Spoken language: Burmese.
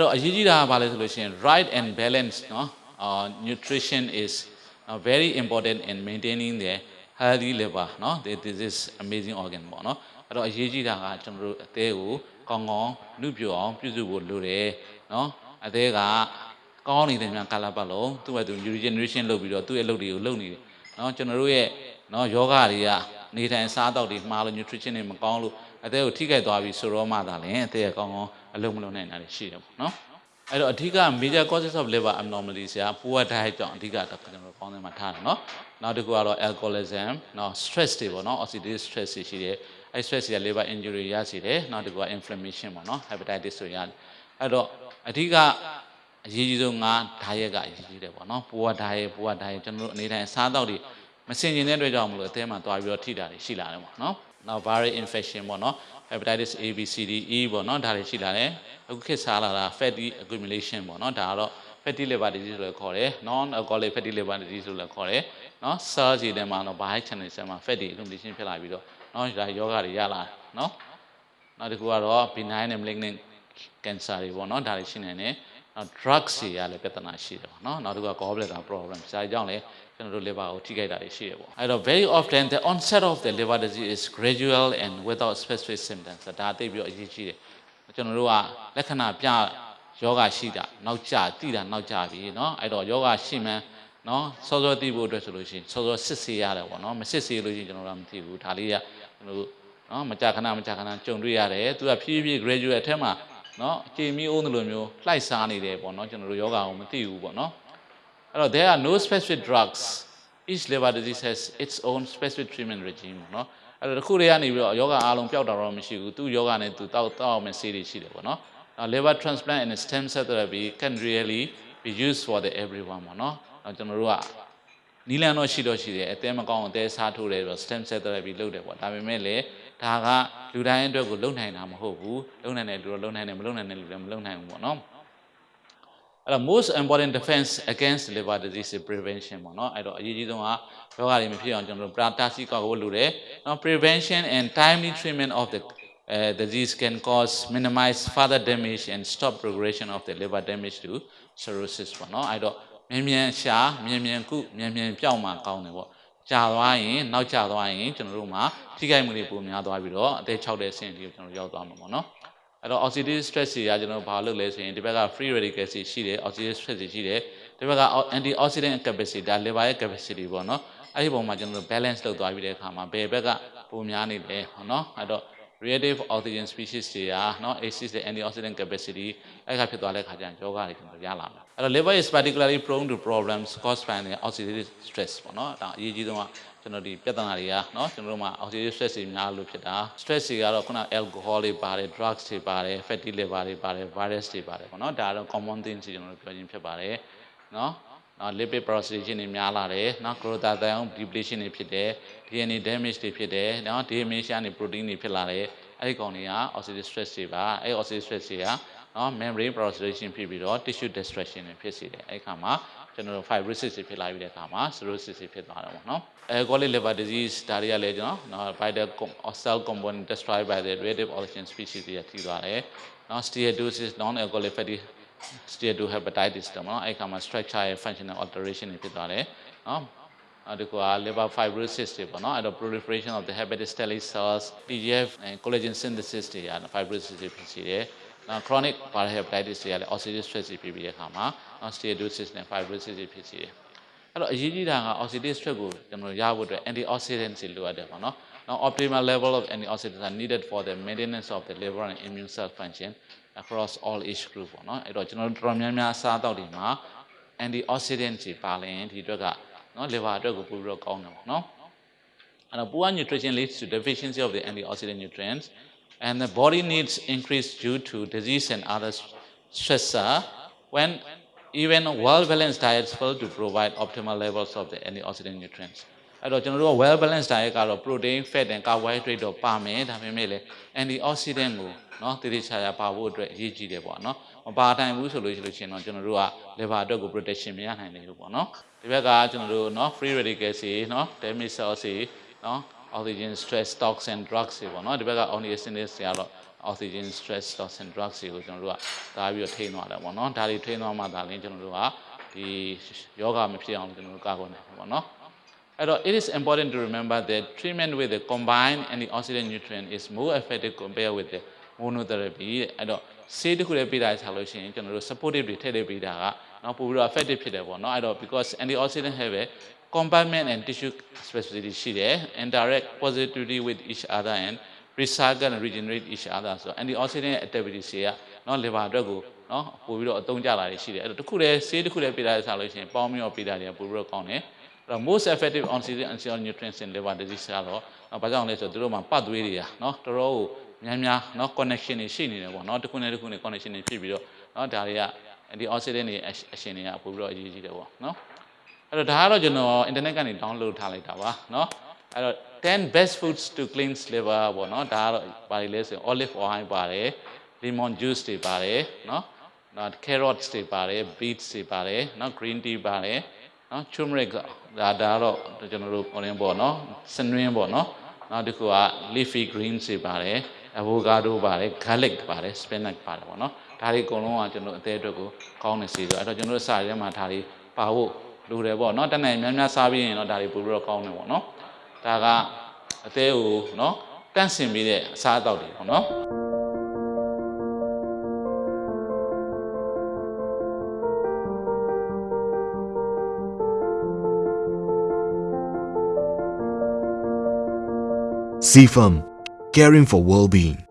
အဲ့တော့အရေးကြီးတာကဘာလဲဆိုလို့ရှိရင် right and balance နော် uh, nutrition is uh, very important in maintaining the healthy liver နော် this is amazing organ ပေါ့နော်အဲ့တော့အရေးကြီးတာကကျွန်တော်တို့အသေးကိုကောင်းကောင်းနှုတ်ပြအောင်ပြုစုဖို့လိုတယ်နော်အသေးကကောင်းနေတဲ့မြန်ကာလပတ်လုံးသူ့ရဲ့သူ regeneration လုပ်ပြီးတော့သူ့ရဲ့လုပ်တွေကိုလုပ်နေတယ်နော်ကျွန်တော်တို့ရဲ့နော်ယောဂတွေကနေထိုင်စားတောက်တွေမှားလို့ nutrition တွေမကောင်းလို့အသေးကိုထိခိုက်သွားပြီဆိုတော့မှသာလဲအသေးကကောင်းကောင်း အလုံးမလုံးနိုင်တာတွေရှိတယ်ပေါ့နော်အဲ့တော့အဓိက major causes of liver abnormalities ဆရာ poor diet ကြောင့်အဓိကတော့ကျွန်တော်တို့ကောင်းစင်မှာထားတယ်နော်နောက်တစ်ခုကတော့ alcoholism နော် stress တွေပေါ့နော် oxidative stress တွေရှိတယ်အဲ့ stress တွေက liver injury ရရှိတယ်နောက်တစ်ခုက inflammation ပေါ့နော် hepatitis ဆိုရတယ်အဲ့တော့အဓိကအရေးကြီးဆုံးကဓာရက်ကအရေးကြီးတယ်ပေါ့နော်ပိုးကဓာရက်ပိုးကဓာရက်ကျွန်တော်တို့အနေတိုင်းစားတော့တွေမစင်ကျင်တဲ့အတွက်ကြောင့်မလို့အသဲမှာသွားပြီးတော့ထိတာတွေရှိလာတယ်ပေါ့နော် နောက် viral infection ပေါ့နော် hepatitis A B C D E ပေါ့နော်ဒါတွေရှိလာတယ်အခုခေတ်စားလာတာ fatty accumulation ပေါ့နော်ဒါကတော့ fatty liver disease လို့ခေါ်တယ် non alcoholic fatty liver disease လို့လည်းခေါ်တယ်နော် cell ခြေထဲမှာတော့ bile channel ထဲမှာ fatty accumulation ဖြစ်လာပြီးတော့နော်ဒါယောဂတွေရလာတယ်နော်နောက်တစ်ခုကတော့ benign and malignant cancer တွေပေါ့နော်ဒါတွေရှိနေတယ် drugs တွေရလည်းပြဿနာရှိတယ်ပေါ့เนาะနောက်တစ်ခုက gallbladder problem ဒါကြောင့်လည်းကျွန်တော်တို့ liver ကိုထိခိုက်တာတွေရှိရပေါ့အဲ့တော့ very often the onset of the liver disease is gradual and without specific symptoms ဒါသိပြီးတော့အရေးကြီးတယ်ကျွန်တော်တို့ကလက္ခဏာပြယောဂရှိတာနောက်ကျတိတာနောက်ကျပြီเนาะအဲ့တော့ယောဂရှိမှန်းเนาะစောစောသိဖို့အတွက်ဆိုလို့ရှိရင်စောစောစစ်ဆေးရတယ်ပေါ့เนาะမစစ်ဆေးလို့ရှိရင်ကျွန်တော်တို့မသိဘူးဒါလေးကကျွန်တော်တို့เนาะမကြာခဏမကြာခဏကြုံတွေ့ရတယ်သူကဖြည်းဖြည်း gradual အထက်မှာ เนาะအချိန်မီအိုးလိုမျိုးလှိုက်စားနေတယ်ပေါ့เนาะကျွန်တော်တို့ယောဂကိုမသိဘူးပေါ့เนาะအဲ့တော့ there are no specific drugs each liver disease has its own specific treatment regime เนาะအဲ့တော့တစ်ခုတည်းကနေပြီးတော့ယောဂအားလုံးပျောက်တာတော့မရှိဘူးသူယောဂနဲ့သူတောက်တောက်အောင်ဆေးတွေရှိတယ်ပေါ့နော် Now liver transplant and stem cell therapy can really be used for the everyone ပေါ့နော်။ကျွန်တော်တို့ကနီလန်တော့ရှိတော့ရှိတယ်အသေးမကောင်းအသေးစားထိုးတယ်ဆိုတော့ stem cell therapy လုပ်တယ်ပေါ့ဒါပေမဲ့လည်း ဒါကလူတိုင်းအတွက်ကိုလုပ်နိုင်တာမဟုတ်ဘူးလုပ်နိုင်တယ်လူတော့လုပ်နိုင်တယ်မလုပ်နိုင်တယ်လူလည်းမလုပ်နိုင်ဘူးပေါ့နော်။အဲ့တော့ most important defense against liver disease is prevention ပေါ့နော်အဲ့တော့အရေးကြီးဆုံးကယောဂတွေမဖြစ်အောင်ကျွန်တော်တို့ပရာတာစီကောက်ဖို့လိုတယ်နော် prevention and timely treatment of the uh, disease can cause minimize further damage and stop progression of the liver damage to cirrhosis ပေါ့နော်အဲ့တော့မြန်မြန်ရှာမြန်မြန်ကုမြန်မြန်ပြောင်းမှကောင်းတယ်ပေါ့ ကြာသွားရင်နောက်ကျသွားရင်ကျွန်တော်တို့မှာထိခိုက်မှုတွေပိုများသွားပြီးတော့အသက်6တဲ့အဆင့်အထိကျွန်တော်ရောက်သွားမှာပေါ့နော်အဲ့တော့ oxidative stress တွေကကျွန်တော်ဘာလုပ်လဲဆိုရင်ဒီဘက်က free radicals တွေရှိတယ် oxidative stress တွေရှိတယ်ဒီဘက်က antioxidant capacity ဒါ liver ရဲ့ capacity ပေါ့နော်အဲ့ဒီပုံမှာကျွန်တော်တို့ balance လုပ်သွားပြီးတဲ့အခါမှာဘယ်ဘက်ကပုံများနေလဲဟောနော်အဲ့တော့ reactive oxygen species တွေကနော် ACEs တဲ့ antioxidant capacity အဲ့ကဖြစ်သွားတဲ့ခါကျရင်ယောဂတွေကျွန်တော်ရလာမှာအဲ့တော့ liver is particularly prone to problems caused by the oxidative stress ပေါ့နော်ဒါအရေးကြီးဆုံးကကျွန်တော်ဒီပြဿနာတွေကနော်ကျွန်တော်တို့မှာ oxidative stress တွေများလို့ဖြစ်တာ stress တွေကတော့ခုန alcohol တွေပါတယ် drugs တွေပါတယ် fatty liver တွေပါတယ် virus တွေပါတယ်ပေါ့နော်ဒါကတော့ common things တွေကျွန်တော်တို့ပြောချင်းဖြစ်ပါတယ်နော် နော် lipid peroxidation တွေများလာတယ်နော် glutathione depletion တွေဖြစ်တယ် DNA damage တွေဖြစ်တယ်နော် damage ကနေ protein တွေဖြစ်လာတယ်အဲ့ဒီကောင်တွေက oxidative stress တွေပါအဲ့ oxidative stress တွေကနော် membrane peroxidation ဖြစ်ပြီးတော့ tissue destruction တွေဖြစ်စေတယ်အဲ့ဒီခါမှာကျွန်တော်တို့ fibrosis တွေဖြစ်လာပြီးတဲ့အခါမှာ cirrhosis တွေဖြစ်သွားတယ်ပေါ့နော် alcoholic liver disease ဒါတွေကလည်းကျွန်တော်နော် by the cell component destroyed by the reactive oxygen species တွေထိသွားတယ်နော် steatosis non alcoholic fatty steatohepatitis တော့နော်အဲ့ခါမှာ structure ရဲ့ functional alteration တွေဖြစ်သွားတယ်နော်နောက်တစ်ခုက liver fibrosis တွေပေါ့နော်အဲ့တော့ proliferation of the hepatic stellate cells TGF and collagen synthesis တွေရ fibrosis တွေဖြစ်စေတယ်နော် chronic viral hepatitis တွေကလည်း oxidative stress တွေဖြစ်ပြီးတဲ့အခါမှာနော် steatosis နဲ့ fibrosis တွေဖြစ်စေတယ်အဲ့တော့အရေးကြီးတာက oxidative stress ကိုကျွန်တော်ရဖို့အတွက် antioxidants တွေလိုအပ်တယ်ပေါ့နော် Now optimal level of antioxidants are needed for the maintenance of the liver and immune cell function across all age group ပေါ့နော်အဲ့တော့ကျွန်တော်တို့တော်တော်များများအစားအသောက်တွေမှာ antioxidant တွေပါလင်ဒီအတွက်ကနော် liver အတွက်ကိုပိုပြီးတော့ကောင်းတယ်ပေါ့နော်အဲ့တော့ poor nutrition leads to deficiency of the antioxidant nutrients and the body needs increase due to disease and other stressor when even well balanced diets fail to provide optimal levels of the antioxidant nutrients အဲ့တော့ကျွန်တော်တို့က well balanced diet ကတော့ protein fat and carbohydrate တော့ပါမယ်ဒါပေမဲ့လည်း antioxidant ကိုနော်တည်တည်ချာချာပါဖို့အတွက်အရေးကြီးတယ်ပေါ့နော်မပါနိုင်ဘူးဆိုလို့ရှိလို့ရှင်တော့ကျွန်တော်တို့က liver အတွက်ကို protection မရနိုင်တယ်လို့ပေါ့နော်ဒီဘက်ကကျွန်တော်တို့နော် free radicals တွေနော် damage cells တွေနော် oxygen stress stocks and drugs တွေပေါ့နော်ဒီဘက်က oxygenates တွေကတော့ oxygen stress stocks and drugs တွေကိုကျွန်တော်တို့ကဒါပြီးတော့ထိန်းသွားတယ်ပေါ့နော်ဒါတွေထိန်းသွားမှဒါလည်းကျွန်တော်တို့ကဒီယောဂမဖြစ်အောင်ကျွန်တော်တို့ကာကွယ်နိုင်တယ်ပေါ့နော် အဲ့တော့ it is important to remember that treatment with the combined antioxidant nutrient is more effective compared with the monotherapy တဲ့အဲ့တော့ဆေးတစ်ခုလည်းပေးတာဆိုလို့ရှိရင်ကျွန်တော်တို့ supportive တွေထည့်ထည့်ပေးတာကနော်ပို့ပြီးတော့ effective ဖြစ်တယ်ပေါ့နော်အဲ့တော့ because antioxidant have a compartment and tissue specificity ရှိတယ် interact positively with each other and recycle and regenerate each other ဆိုတော့ antioxidant activities တွေကနော် liver အတွက်ကိုနော်ပို့ပြီးတော့အသုံးကျလာတွေရှိတယ်အဲ့တော့တစ်ခုတည်းဆေးတစ်ခုတည်းပေးတာဆိုလို့ရှိရင်ပေါင်းပြီးတော့ပေးတာတွေကပို့ပြီးတော့ကောင်းတယ် အဲ့တော့ most effective oxygen essential nutrients in liver disease ကတော့နော်ဘာကြောင့်လဲဆိုတော့သူတို့မှာပတ်သွေးတွေကနော်တော်တော်ကိုများများနော် connection တွေရှိနေတယ်ပေါ့နော်တစ်ခုနဲ့တစ်ခုနဲ့ connection တွေဖြစ်ပြီးတော့နော်ဒါတွေကဒီ oxygen တွေအရှင်တွေကပို့ပြီးတော့အရေးကြီးတယ်ပေါ့နော်အဲ့တော့ဒါကတော့ကျွန်တော် internet ကနေ download ထားလိုက်တာပါเนาะအဲ့တော့10 best foods to cleanse liver ပေါ့เนาะဒါကတော့ဘာတွေလဲဆိုရင် olive oil ပါတယ် lemon juice တွေပါတယ်เนาะနောက် carrots တွေပါတယ် beets တွေပါတယ်เนาะ green tea ပါတယ် နော် turmeric ဒါဒါတော့ကျွန်တော်တို့ဟိုရင်းပေါ့နော်စနွင်းပေါ့နော်နောက်တစ်ခုက leafy greens တွေပါတယ် avocado ပါတယ် garlic ပါတယ် spinach ပါတယ်ပေါ့နော်ဒါတွေအကုန်လုံးကကျွန်တော်အသေးအတွက်ကိုကောင်းနေစေဆိုအဲ့တော့ကျွန်တော်တို့စာရဲမှာဒါတွေပါဖို့လိုတယ်ပေါ့နော်တနေ့များများစားပြီးရင်တော့ဒါတွေပို့ပြီးတော့ကောင်းတယ်ပေါ့နော်ဒါကအသေးကိုနော်တန့်စင်ပြီးတဲ့အစားအသောက်တွေပေါ့နော် CFM, caring for well-being.